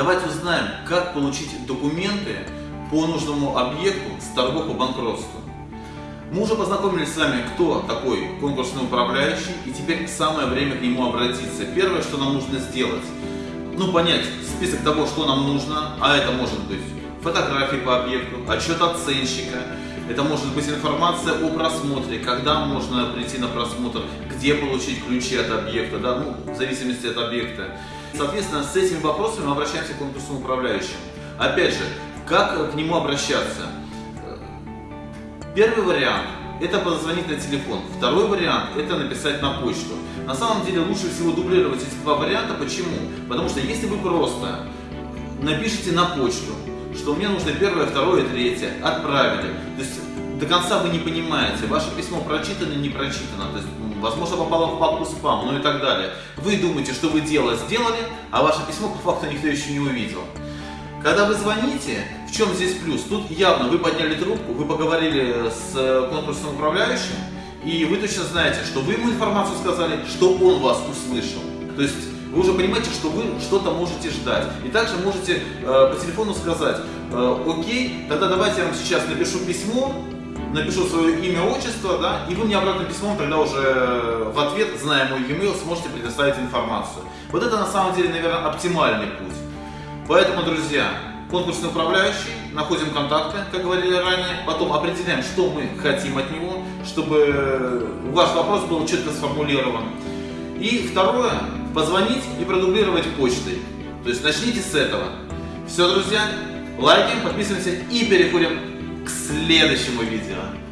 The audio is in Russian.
Давайте узнаем, как получить документы по нужному объекту с торгов по банкротству. Мы уже познакомились с вами, кто такой конкурсный управляющий, и теперь самое время к нему обратиться. Первое, что нам нужно сделать, ну понять список того, что нам нужно, а это может быть фотографии по объекту, отчет оценщика, это может быть информация о просмотре, когда можно прийти на просмотр, где получить ключи от объекта, да, ну, в зависимости от объекта. Соответственно, с этими вопросами мы обращаемся к конкурсному управляющему. Опять же, как к нему обращаться? Первый вариант – это позвонить на телефон. Второй вариант – это написать на почту. На самом деле лучше всего дублировать эти два варианта. Почему? Потому что если вы просто напишите на почту, что мне нужно первое, второе, третье, отправили. То есть до конца вы не понимаете, ваше письмо прочитано, не прочитано, то есть, возможно, попало в папку спам, ну и так далее. Вы думаете, что вы дело сделали, а ваше письмо по факту никто еще не увидел. Когда вы звоните, в чем здесь плюс? Тут явно вы подняли трубку, вы поговорили с конкурсным управляющим, и вы точно знаете, что вы ему информацию сказали, что он вас услышал. То есть вы уже понимаете, что вы что-то можете ждать. И также можете э, по телефону сказать, э, окей, тогда давайте я вам сейчас напишу письмо, напишу свое имя, отчество, да, и вы мне обратным письмом тогда уже в ответ, зная мой e-mail, сможете предоставить информацию. Вот это на самом деле, наверное, оптимальный путь. Поэтому, друзья, конкурсный управляющий, находим контакты, как говорили ранее, потом определяем, что мы хотим от него, чтобы ваш вопрос был четко сформулирован. И второе, позвонить и продублировать почтой. То есть начните с этого. Все, друзья, лайки, подписываемся и переходим следующему видео.